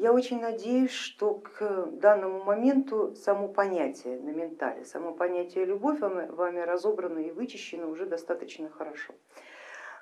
я очень надеюсь, что к данному моменту само понятие на ментале, само понятие любовь вами, разобрано и вычищено уже достаточно хорошо.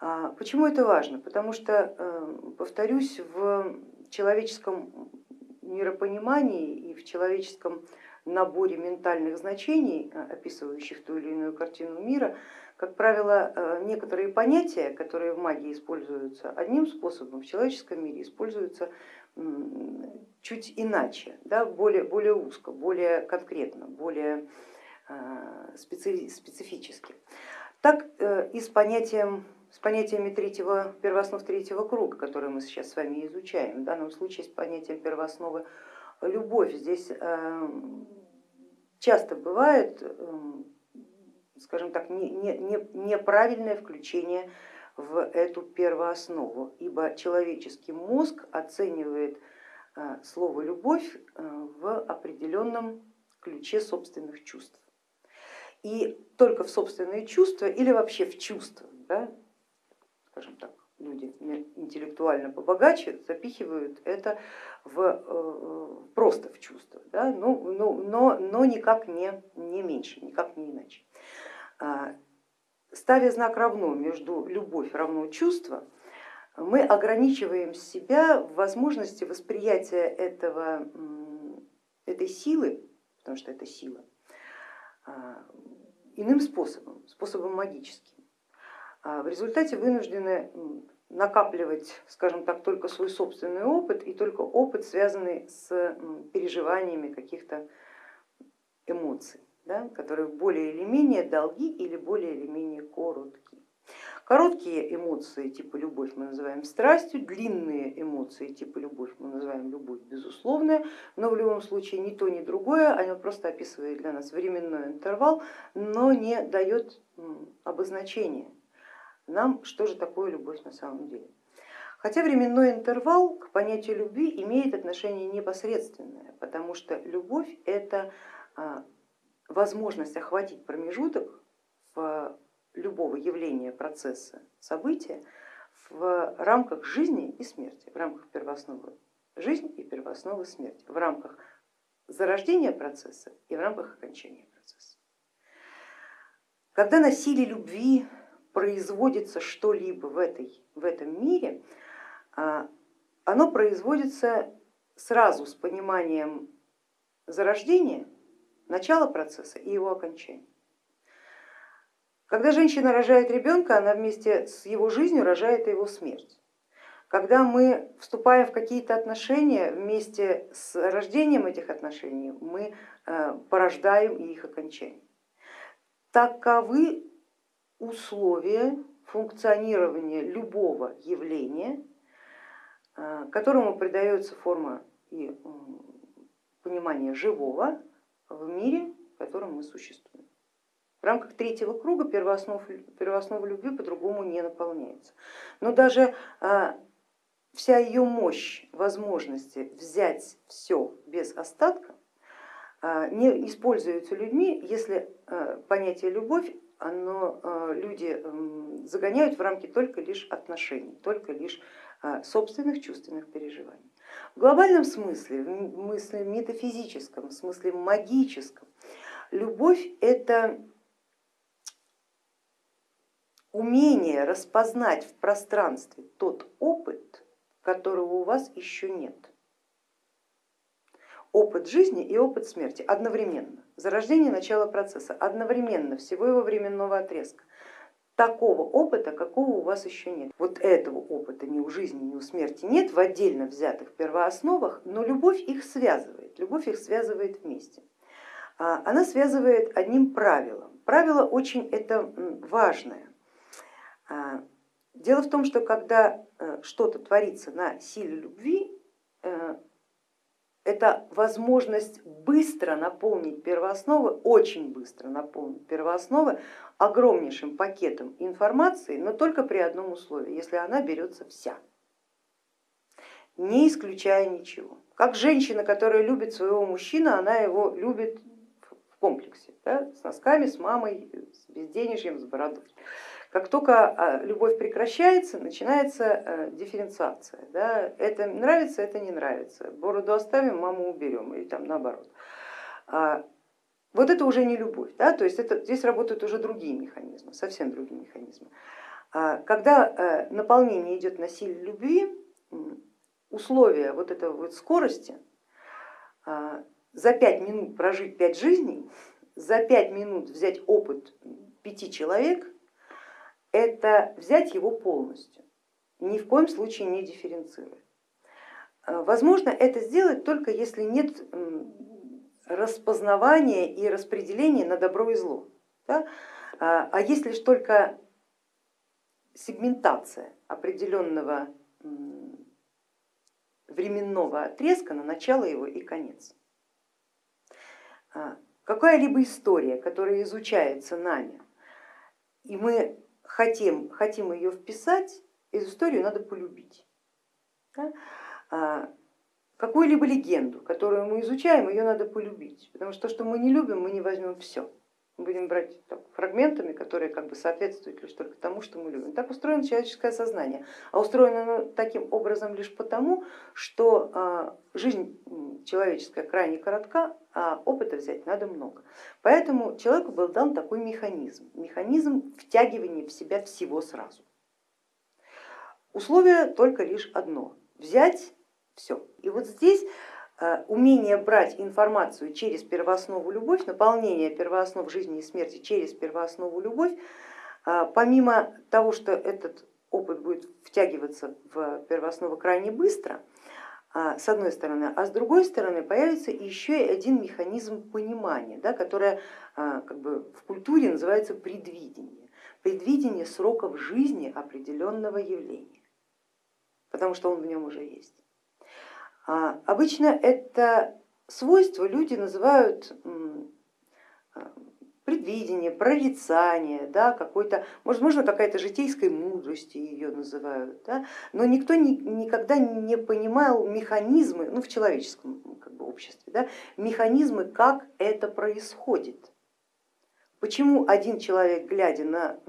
А, почему это важно? Потому что, э, повторюсь, в человеческом миропонимании и в человеческом наборе ментальных значений, э, описывающих ту или иную картину мира, как правило, э, некоторые понятия, которые в магии используются одним способом, в человеческом мире используются чуть иначе, да, более, более узко, более конкретно, более э, специфически. Так и с, понятием, с понятиями третьего, первооснов третьего круга, которые мы сейчас с вами изучаем, в данном случае с понятием первоосновы любовь. Здесь эм, часто бывает, эм, скажем так, неправильное включение в эту первооснову, ибо человеческий мозг оценивает э, слово любовь э, в определенном ключе собственных чувств. И только в собственные чувства или вообще в чувства, да, скажем так, люди интеллектуально побогаче запихивают это в, э, просто в чувство, да? но, ну, но, ну, но, но никак не, не меньше, никак не иначе. Ставя знак равно между любовь равно чувство, мы ограничиваем себя в возможности восприятия этого, этой силы, потому что это сила, а, иным способом, способом магическим. А в результате вынуждены накапливать, скажем так, только свой собственный опыт и только опыт, связанный с переживаниями каких-то эмоций, да, которые более или менее долги или более или менее короткие. Короткие эмоции типа любовь мы называем страстью, длинные эмоции типа любовь мы называем любовь безусловная, но в любом случае ни то, ни другое, оно просто описывает для нас временной интервал, но не дает обозначения нам, что же такое любовь на самом деле. Хотя временной интервал к понятию любви имеет отношение непосредственное, потому что любовь это а, возможность охватить промежуток в любого явления, процесса, события в рамках жизни и смерти, в рамках первоосновы жизни и первоосновы смерти, в рамках зарождения процесса и в рамках окончания процесса. Когда на силе любви производится что-либо в, этой, в этом мире, а, оно производится сразу с пониманием зарождения, начала процесса и его окончания. Когда женщина рожает ребенка, она вместе с его жизнью рожает его смерть. Когда мы вступаем в какие-то отношения, вместе с рождением этих отношений мы э, порождаем их окончание. Таковы условия функционирования любого явления, э, которому придается форма и понимание живого в мире, в котором мы существуем. В рамках третьего круга первооснов, первооснова любви по-другому не наполняется. Но даже э, вся ее мощь, возможности взять все без остатка э, не используются людьми, если понятие любовь оно, люди загоняют в рамки только лишь отношений, только лишь собственных чувственных переживаний. В глобальном смысле, в смысле метафизическом, в смысле магическом, любовь это умение распознать в пространстве тот опыт, которого у вас еще нет опыт жизни и опыт смерти одновременно. Зарождение начало процесса одновременно, всего его временного отрезка. Такого опыта, какого у вас еще нет. Вот этого опыта ни у жизни, ни у смерти нет в отдельно взятых первоосновах, но любовь их связывает, любовь их связывает вместе. А, она связывает одним правилом. Правило очень это важное. А, дело в том, что когда э, что-то творится на силе любви, э, это возможность быстро наполнить первоосновы, очень быстро наполнить первоосновы огромнейшим пакетом информации, но только при одном условии, если она берется вся, не исключая ничего. Как женщина, которая любит своего мужчину, она его любит в комплексе, да, с носками, с мамой, с безденежьем, с бородой. Как только а, любовь прекращается, начинается э, дифференциация. Да? Это нравится, это не нравится. Бороду оставим, маму уберем или там наоборот. А, вот это уже не любовь, да? то есть это, здесь работают уже другие механизмы, совсем другие механизмы. А, когда э, наполнение идет на силе любви, условия вот этой вот скорости, за пять минут прожить пять жизней, за пять минут взять опыт пяти человек, это взять его полностью, ни в коем случае не дифференцируя. Э, возможно это сделать только если нет распознавания и распределения на добро и зло. Да? А, а есть лишь только сегментация определенного временного отрезка на начало его и конец. А, какая-либо история, которая изучается нами, и мы хотим, хотим ее вписать, эту историю надо полюбить. Да? А, какую-либо легенду, которую мы изучаем, ее надо полюбить, потому что то, что мы не любим, мы не возьмем все. Мы будем брать так, фрагментами, которые как бы соответствуют лишь только тому, что мы любим. Так устроено человеческое сознание, а устроено оно таким образом лишь потому, что а, человеческая крайне коротка, а опыта взять надо много. Поэтому человеку был дан такой механизм, механизм втягивания в себя всего сразу. Условие только лишь одно, взять все. И вот здесь Э, умение брать информацию через первооснову любовь, наполнение первооснов жизни и смерти через первооснову любовь, э, помимо того, что этот опыт будет втягиваться в первооснову крайне быстро, с одной стороны, а с другой стороны появится еще один механизм понимания, да, которое как бы в культуре называется предвидение, предвидение сроков жизни определенного явления, потому что он в нем уже есть. А, обычно это свойство люди называют а, предвидение, прорицание, да, какой-то, возможно, какая-то житейской мудрости ее называют, да, но никто ни, никогда не понимал механизмы, ну в человеческом как бы, обществе, да, механизмы, как это происходит. Почему один человек, глядя на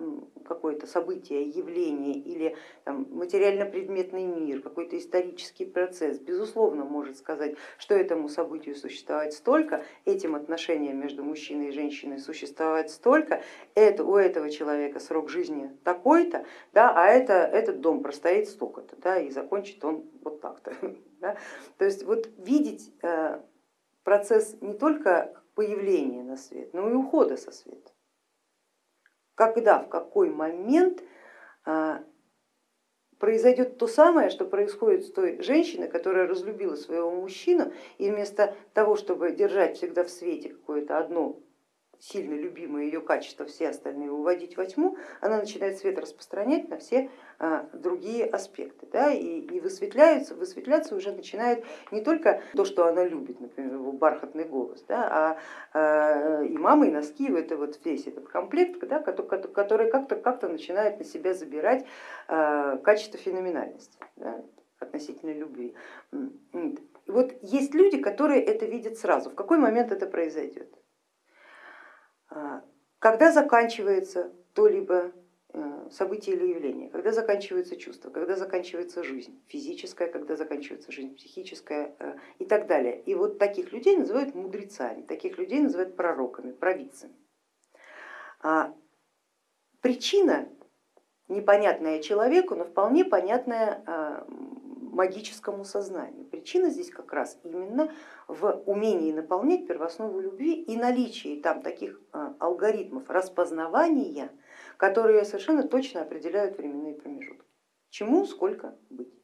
какое-то событие, явление или материально-предметный мир, какой-то исторический процесс, безусловно может сказать, что этому событию существовать столько, этим отношениям между мужчиной и женщиной существовать столько, это, у этого человека срок жизни такой-то, да, а это, этот дом простоит столько-то, да, и закончит он вот так-то. Да. То есть вот видеть э, процесс не только появления на свет, но и ухода со света. Когда, в какой момент а, произойдет то самое, что происходит с той женщиной, которая разлюбила своего мужчину, и вместо того, чтобы держать всегда в свете какое-то одно сильно любимое ее качество, все остальные уводить во тьму, она начинает свет распространять на все а, другие аспекты. Да, и, и высветляется, высветляться уже начинает не только то, что она любит, например, его бархатный голос, да, а, а и мама, и носки, это вот весь этот комплект, да, который как-то как начинает на себя забирать а, качество феноменальности да, относительно любви. Вот есть люди, которые это видят сразу, в какой момент это произойдет. А, когда заканчивается то-либо э, событие или явление, когда заканчивается чувство, когда заканчивается жизнь физическая, когда заканчивается жизнь психическая э, и так далее. И вот таких людей называют мудрецами, таких людей называют пророками, провидцами. А причина непонятная человеку, но вполне понятная а, магическому сознанию. Причина здесь как раз именно в умении наполнять первооснову любви и наличии там таких а, алгоритмов распознавания, которые совершенно точно определяют временные промежутки. Чему сколько быть.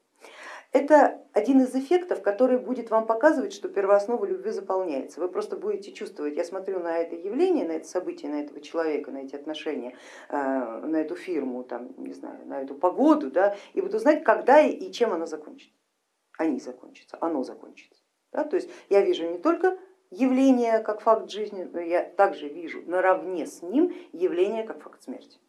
Это один из эффектов, который будет вам показывать, что первооснова любви заполняется. Вы просто будете чувствовать, я смотрю на это явление, на это событие, на этого человека, на эти отношения, э, на эту фирму, там, не знаю, на эту погоду, да, и буду знать, когда и чем она закончится. Они закончатся, оно закончится. Да? То есть я вижу не только явление как факт жизни, но я также вижу наравне с ним явление как факт смерти.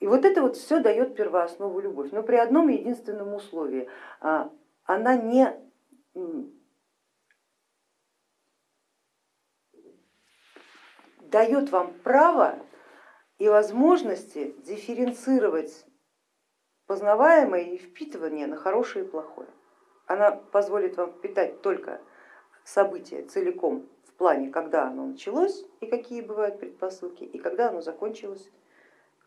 И вот это вот все дает первооснову любовь, но при одном единственном условии. А, она не дает вам право и возможности дифференцировать познаваемое и впитывание на хорошее и плохое. Она позволит вам впитать только события целиком в плане, когда оно началось и какие бывают предпосылки, и когда оно закончилось,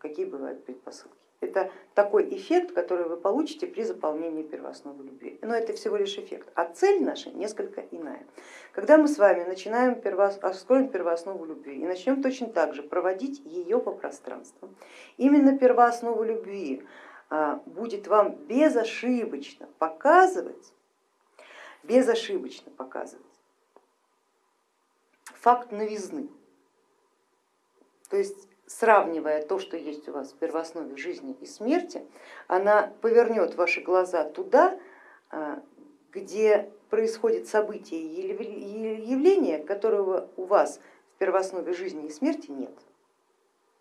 какие бывают предпосылки. Это такой эффект, который вы получите при заполнении первоосновы любви. Но это всего лишь эффект, а цель наша несколько иная. Когда мы с вами начинаем первос... откроем первооснову любви и начнем точно так же проводить ее по пространству, именно первооснову любви а, будет вам безошибочно показывать, безошибочно показывать факт новизны. То есть сравнивая то, что есть у вас в первооснове жизни и смерти, она повернет ваши глаза туда, а, где происходит событие и явление, которого у вас в первооснове жизни и смерти нет.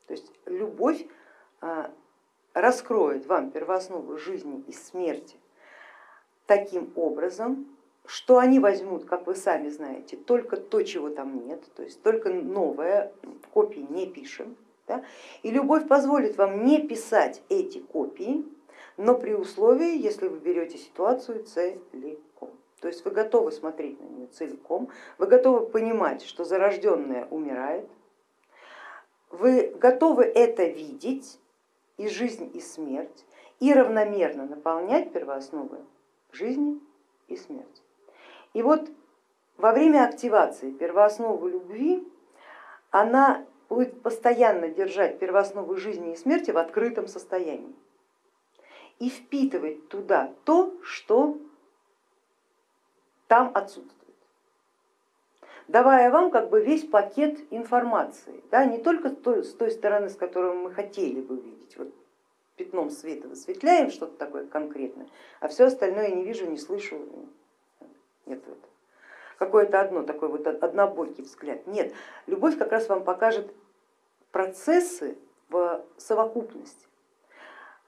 То есть любовь а, раскроет вам первооснову жизни и смерти таким образом, что они возьмут, как вы сами знаете, только то, чего там нет, то есть только новое, копии не пишем, да? И любовь позволит вам не писать эти копии, но при условии, если вы берете ситуацию целиком. То есть вы готовы смотреть на нее целиком, вы готовы понимать, что зарожденное умирает, вы готовы это видеть и жизнь, и смерть, и равномерно наполнять первоосновы жизни и смерти. И вот во время активации первоосновы любви она будет постоянно держать первооснову жизни и смерти в открытом состоянии. И впитывать туда то, что там отсутствует, давая вам как бы весь пакет информации, да, не только с той стороны, с которой мы хотели бы видеть, вот пятном света высветляем что-то такое конкретное, а все остальное я не вижу, не слышу, нет в какое-то одно, такой вот однобокий взгляд. Нет, любовь как раз вам покажет процессы в совокупности,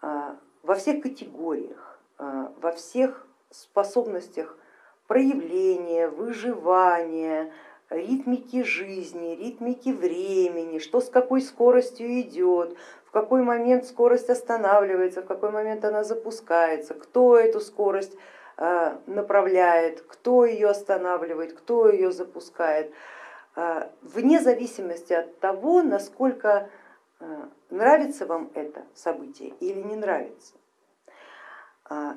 а, во всех категориях, а, во всех способностях проявления, выживания, ритмики жизни, ритмики времени, что с какой скоростью идет, в какой момент скорость останавливается, в какой момент она запускается, кто эту скорость направляет, кто ее останавливает, кто ее запускает, э, вне зависимости от того, насколько э, нравится вам это событие или не нравится.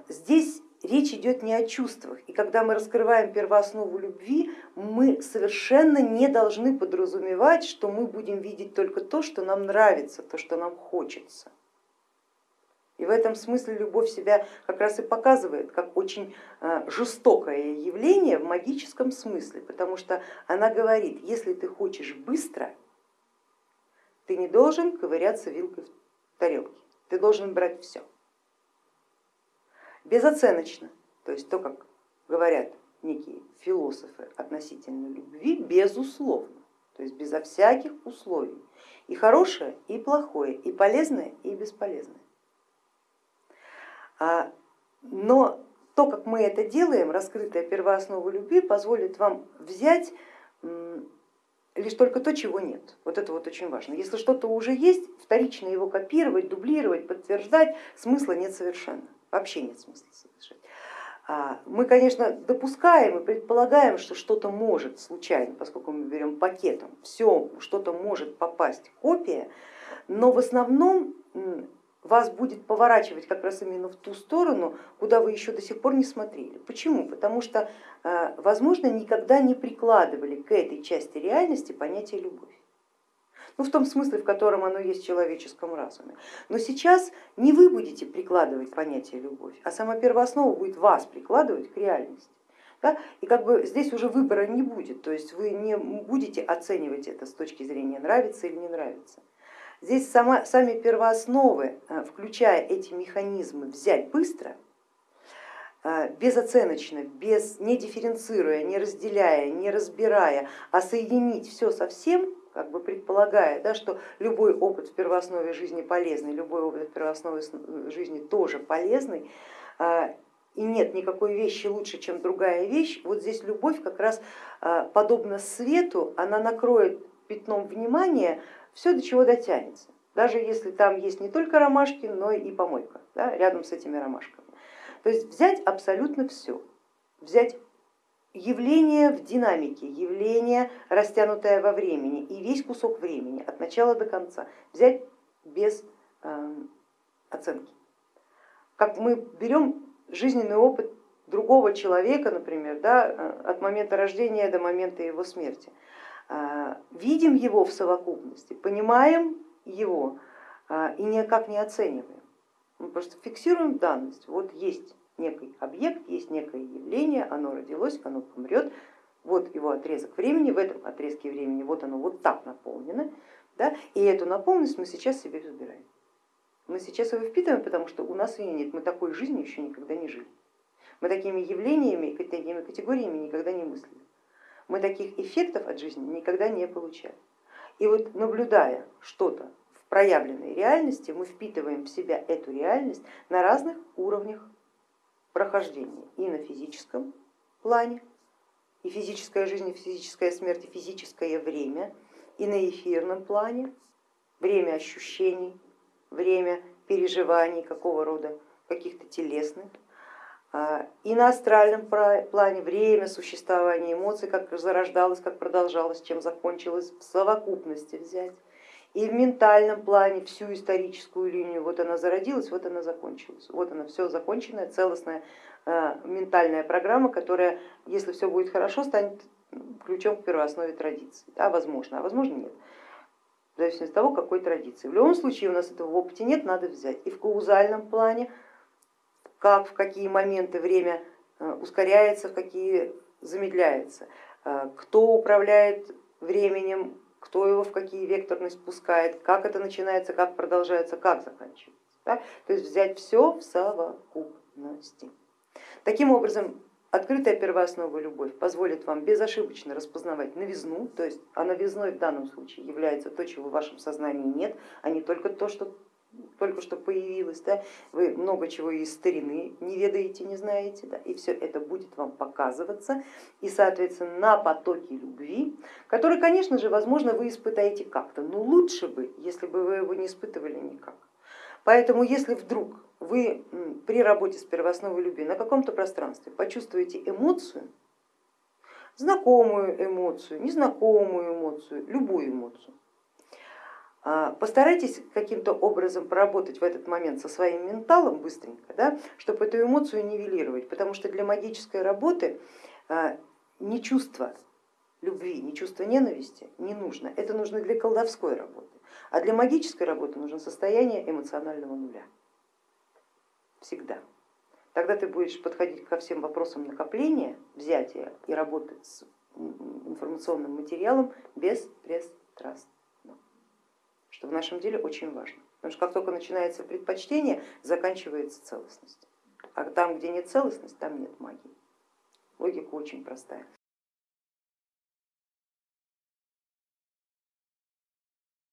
Здесь речь идет не о чувствах, и когда мы раскрываем первооснову любви, мы совершенно не должны подразумевать, что мы будем видеть только то, что нам нравится, то, что нам хочется. В этом смысле любовь себя как раз и показывает как очень э, жестокое явление в магическом смысле, потому что она говорит, если ты хочешь быстро, ты не должен ковыряться вилкой в тарелке, ты должен брать все. Безоценочно, то есть то, как говорят некие философы относительно любви, безусловно, то есть безо всяких условий. И хорошее, и плохое, и полезное, и бесполезное. А, но то, как мы это делаем, раскрытая первооснова любви, позволит вам взять лишь только то, чего нет. Вот это вот очень важно. Если что-то уже есть, вторично его копировать, дублировать, подтверждать, смысла нет совершенно, вообще нет смысла совершать. А, мы, конечно, допускаем и предполагаем, что что-то может случайно, поскольку мы берем пакетом, все, что-то может попасть копия, но в основном вас будет поворачивать как раз именно в ту сторону, куда вы еще до сих пор не смотрели. Почему? Потому что, э, возможно, никогда не прикладывали к этой части реальности понятие любовь. Ну, в том смысле, в котором оно есть в человеческом разуме. Но сейчас не вы будете прикладывать понятие любовь, а сама первооснова будет вас прикладывать к реальности. Да? И как бы здесь уже выбора не будет, то есть вы не будете оценивать это с точки зрения нравится или не нравится. Здесь сама, сами первоосновы, э, включая эти механизмы, взять быстро, э, безоценочно, без, не дифференцируя, не разделяя, не разбирая, а соединить все со всем, как бы предполагая, да, что любой опыт в первооснове жизни полезный, любой опыт в первооснове жизни тоже полезный, э, и нет никакой вещи лучше, чем другая вещь, вот здесь любовь как раз подобно свету, она накроет пятном внимания все, до чего дотянется. даже если там есть не только ромашки, но и помойка да, рядом с этими ромашками. То есть взять абсолютно все, взять явление в динамике, явление растянутое во времени и весь кусок времени от начала до конца взять без э, оценки. Как мы берем жизненный опыт другого человека, например, да, э, от момента рождения до момента его смерти, видим его в совокупности, понимаем его э, и никак не оцениваем. Мы просто фиксируем данность, вот есть некий объект, есть некое явление, оно родилось, оно помрет, вот его отрезок времени, в этом отрезке времени вот оно вот так наполнено, да, и эту наполненность мы сейчас себе забираем. Мы сейчас его впитываем, потому что у нас ее нет, мы такой жизни еще никогда не жили. Мы такими явлениями, такими категориями никогда не мыслили. Мы таких эффектов от жизни никогда не получали. И вот наблюдая что-то в проявленной реальности, мы впитываем в себя эту реальность на разных уровнях прохождения и на физическом плане, и физическая жизнь, и физическая смерть, и физическое время, и на эфирном плане, время ощущений, время переживаний какого рода, каких-то телесных, и на астральном плане время существования эмоций, как зарождалось, как продолжалось, чем закончилось в совокупности взять. И в ментальном плане всю историческую линию, вот она зародилась, вот она закончилась. Вот она все законченная, целостная ментальная программа, которая, если все будет хорошо, станет ключом к первооснове традиции. Да, возможно, а возможно нет. В зависимости от того, какой традиции. В любом случае у нас этого в опыте нет, надо взять. И в каузальном плане, как, в какие моменты время э, ускоряется, в какие замедляется, э, кто управляет временем, кто его в какие векторность пускает, как это начинается, как продолжается, как заканчивается. Да? То есть взять все в совокупности. Таким образом, открытая первооснова любовь позволит вам безошибочно распознавать новизну, то есть а новизной в данном случае является то, чего в вашем сознании нет, а не только то, что только что появилось, да, вы много чего из старины не ведаете, не знаете, да, и все это будет вам показываться, и соответственно на потоке любви, который, конечно же, возможно, вы испытаете как-то, но лучше бы, если бы вы его не испытывали никак. Поэтому если вдруг вы при работе с первоосновой любви на каком-то пространстве почувствуете эмоцию, знакомую эмоцию, незнакомую эмоцию, любую эмоцию, постарайтесь каким-то образом поработать в этот момент со своим менталом быстренько, да, чтобы эту эмоцию нивелировать, потому что для магической работы а, не чувство любви, не чувство ненависти не нужно, это нужно для колдовской работы, а для магической работы нужно состояние эмоционального нуля, всегда. Тогда ты будешь подходить ко всем вопросам накопления, взятия и работы с информационным материалом беспристрастно что в нашем деле очень важно. Потому что как только начинается предпочтение, заканчивается целостность. А там, где нет целостности, там нет магии. Логика очень простая.